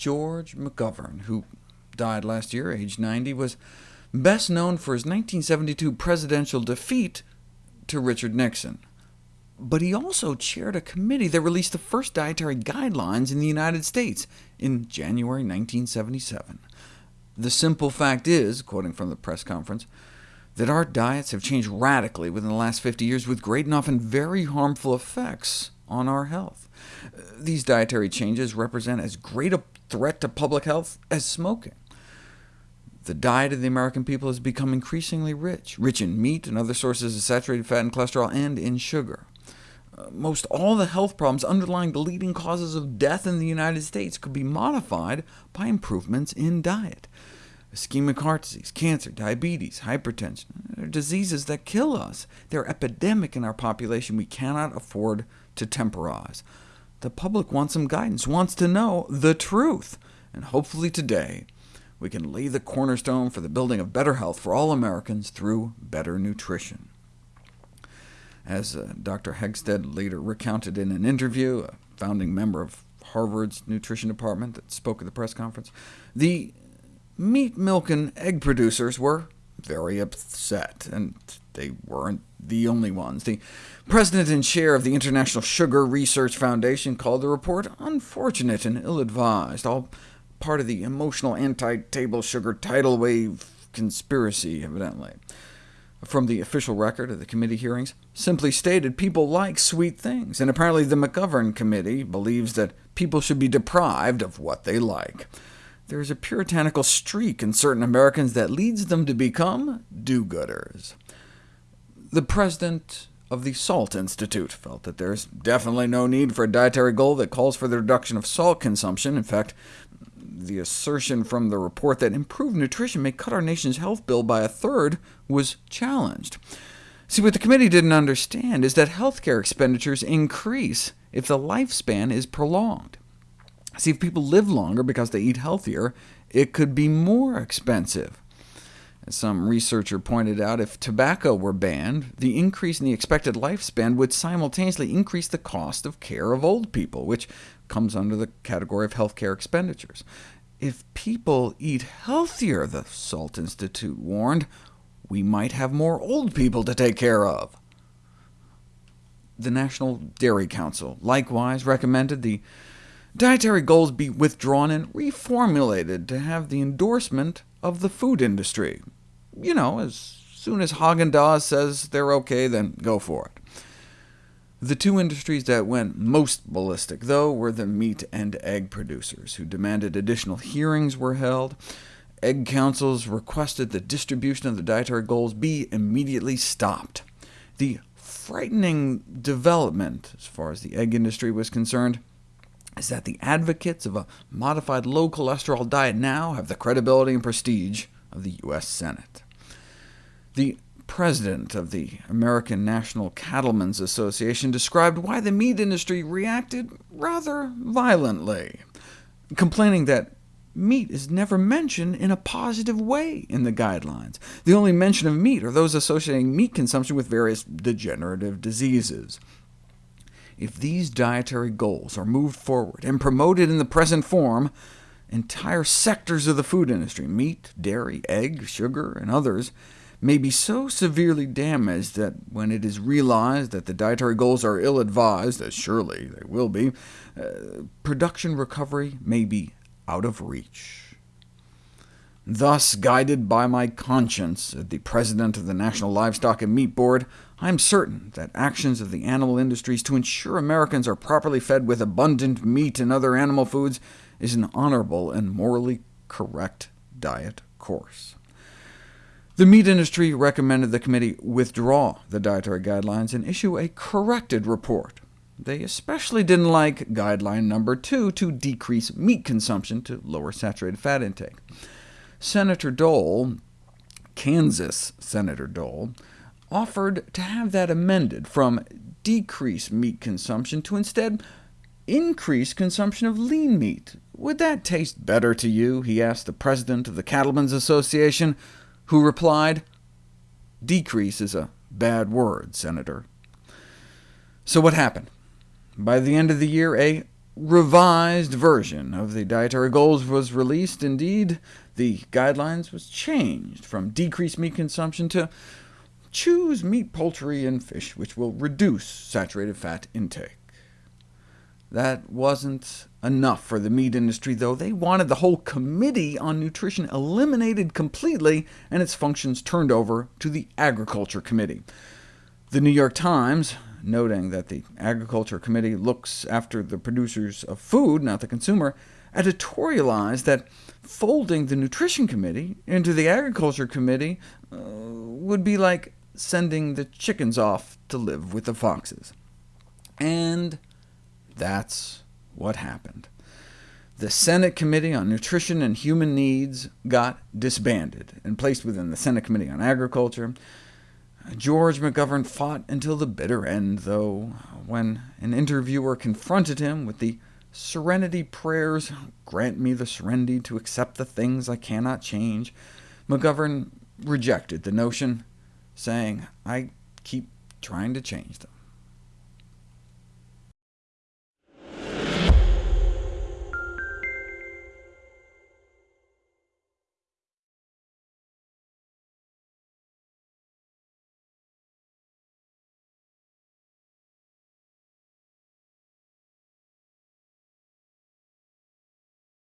George McGovern, who died last year, aged 90, was best known for his 1972 presidential defeat to Richard Nixon. But he also chaired a committee that released the first dietary guidelines in the United States in January 1977. The simple fact is, quoting from the press conference, that our diets have changed radically within the last 50 years with great and often very harmful effects on our health. These dietary changes represent as great a threat to public health as smoking. The diet of the American people has become increasingly rich, rich in meat and other sources of saturated fat and cholesterol, and in sugar. Uh, most all the health problems underlying the leading causes of death in the United States could be modified by improvements in diet. Ischemic heart disease, cancer, diabetes, hypertension are diseases that kill us. They're epidemic in our population. We cannot afford to temporize. The public wants some guidance, wants to know the truth, and hopefully today we can lay the cornerstone for the building of better health for all Americans through better nutrition. As uh, Dr. Hegsted later recounted in an interview, a founding member of Harvard's nutrition department that spoke at the press conference, the meat, milk, and egg producers were very upset, and they weren't the only ones. The president and chair of the International Sugar Research Foundation called the report unfortunate and ill-advised, all part of the emotional anti-table sugar tidal wave conspiracy, evidently. From the official record of the committee hearings, simply stated people like sweet things, and apparently the McGovern Committee believes that people should be deprived of what they like there is a puritanical streak in certain Americans that leads them to become do-gooders. The president of the Salt Institute felt that there's definitely no need for a dietary goal that calls for the reduction of salt consumption. In fact, the assertion from the report that improved nutrition may cut our nation's health bill by a third was challenged. See, what the committee didn't understand is that healthcare expenditures increase if the lifespan is prolonged. See, if people live longer because they eat healthier, it could be more expensive. Some researcher pointed out, if tobacco were banned, the increase in the expected lifespan would simultaneously increase the cost of care of old people, which comes under the category of healthcare expenditures. If people eat healthier, the Salt Institute warned, we might have more old people to take care of. The National Dairy Council likewise recommended the Dietary goals be withdrawn and reformulated to have the endorsement of the food industry. You know, as soon as Haagen-Dazs says they're OK, then go for it. The two industries that went most ballistic, though, were the meat and egg producers, who demanded additional hearings were held. Egg councils requested the distribution of the dietary goals be immediately stopped. The frightening development, as far as the egg industry was concerned, is that the advocates of a modified low-cholesterol diet now have the credibility and prestige of the U.S. Senate. The president of the American National Cattlemen's Association described why the meat industry reacted rather violently, complaining that meat is never mentioned in a positive way in the guidelines. The only mention of meat are those associating meat consumption with various degenerative diseases. If these dietary goals are moved forward and promoted in the present form, entire sectors of the food industry, meat, dairy, egg, sugar, and others, may be so severely damaged that when it is realized that the dietary goals are ill-advised, as surely they will be, uh, production recovery may be out of reach. Thus, guided by my conscience, as the president of the National Livestock and Meat Board, I am certain that actions of the animal industries to ensure Americans are properly fed with abundant meat and other animal foods is an honorable and morally correct diet course. The meat industry recommended the committee withdraw the dietary guidelines and issue a corrected report. They especially didn't like guideline number two, to decrease meat consumption to lower saturated fat intake. Senator Dole, Kansas Senator Dole, offered to have that amended from decrease meat consumption to instead increase consumption of lean meat. Would that taste better to you? he asked the president of the Cattlemen's Association, who replied, Decrease is a bad word, Senator. So what happened? By the end of the year, a revised version of the dietary goals was released. Indeed, the guidelines was changed from decreased meat consumption to choose meat, poultry, and fish, which will reduce saturated fat intake. That wasn't enough for the meat industry, though. They wanted the whole Committee on Nutrition eliminated completely, and its functions turned over to the Agriculture Committee. The New York Times, noting that the Agriculture Committee looks after the producers of food, not the consumer, editorialized that folding the Nutrition Committee into the Agriculture Committee uh, would be like sending the chickens off to live with the foxes. And that's what happened. The Senate Committee on Nutrition and Human Needs got disbanded and placed within the Senate Committee on Agriculture. George McGovern fought until the bitter end, though, when an interviewer confronted him with the serenity prayers, grant me the serenity to accept the things I cannot change, McGovern rejected the notion, saying, I keep trying to change them.